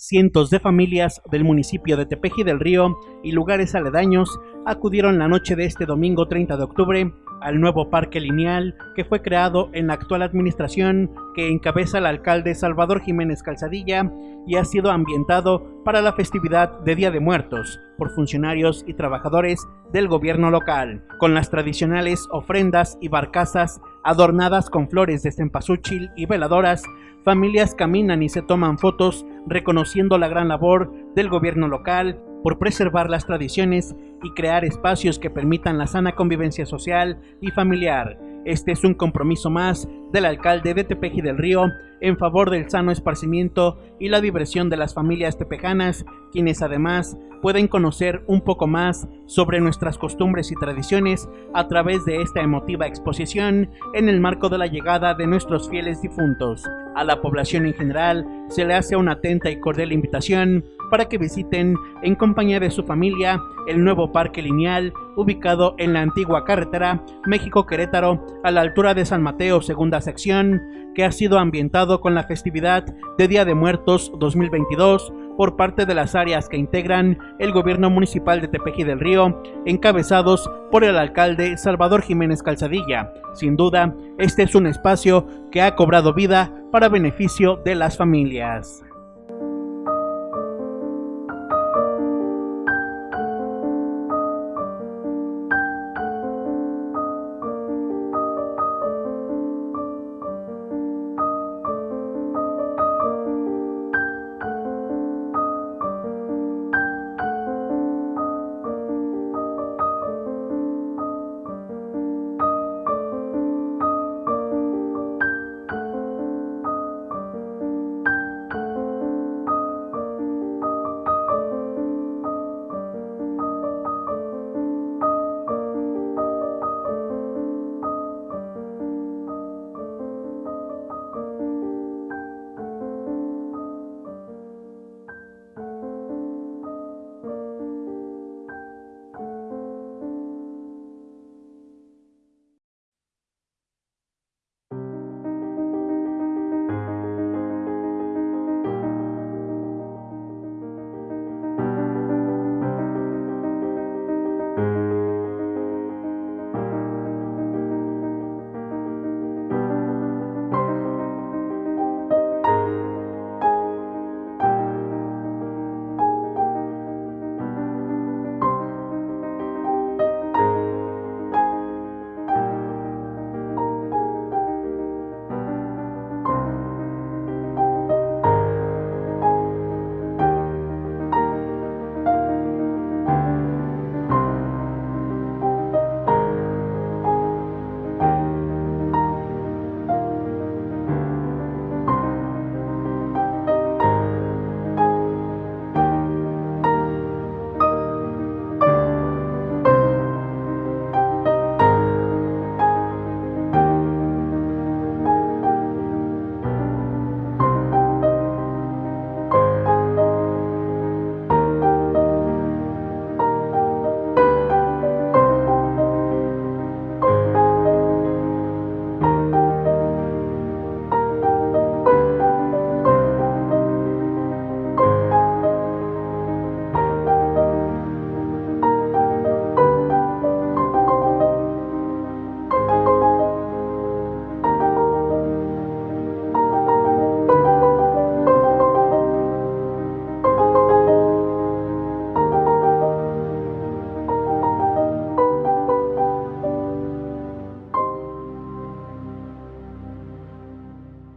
Cientos de familias del municipio de Tepeji del Río y lugares aledaños acudieron la noche de este domingo 30 de octubre al nuevo parque lineal que fue creado en la actual administración que encabeza el alcalde Salvador Jiménez Calzadilla y ha sido ambientado para la festividad de Día de Muertos por funcionarios y trabajadores del gobierno local, con las tradicionales ofrendas y barcazas adornadas con flores de cempasúchil y veladoras, familias caminan y se toman fotos reconociendo la gran labor del gobierno local por preservar las tradiciones y crear espacios que permitan la sana convivencia social y familiar. Este es un compromiso más del alcalde de Tepeji del Río en favor del sano esparcimiento y la diversión de las familias tepejanas, quienes además pueden conocer un poco más sobre nuestras costumbres y tradiciones a través de esta emotiva exposición en el marco de la llegada de nuestros fieles difuntos. A la población en general se le hace una atenta y cordial invitación para que visiten en compañía de su familia el nuevo parque lineal ubicado en la antigua carretera México-Querétaro a la altura de San Mateo segunda sección que ha sido ambientado con la festividad de Día de Muertos 2022 por parte de las áreas que integran el gobierno municipal de Tepeji del Río, encabezados por el alcalde Salvador Jiménez Calzadilla. Sin duda, este es un espacio que ha cobrado vida para beneficio de las familias.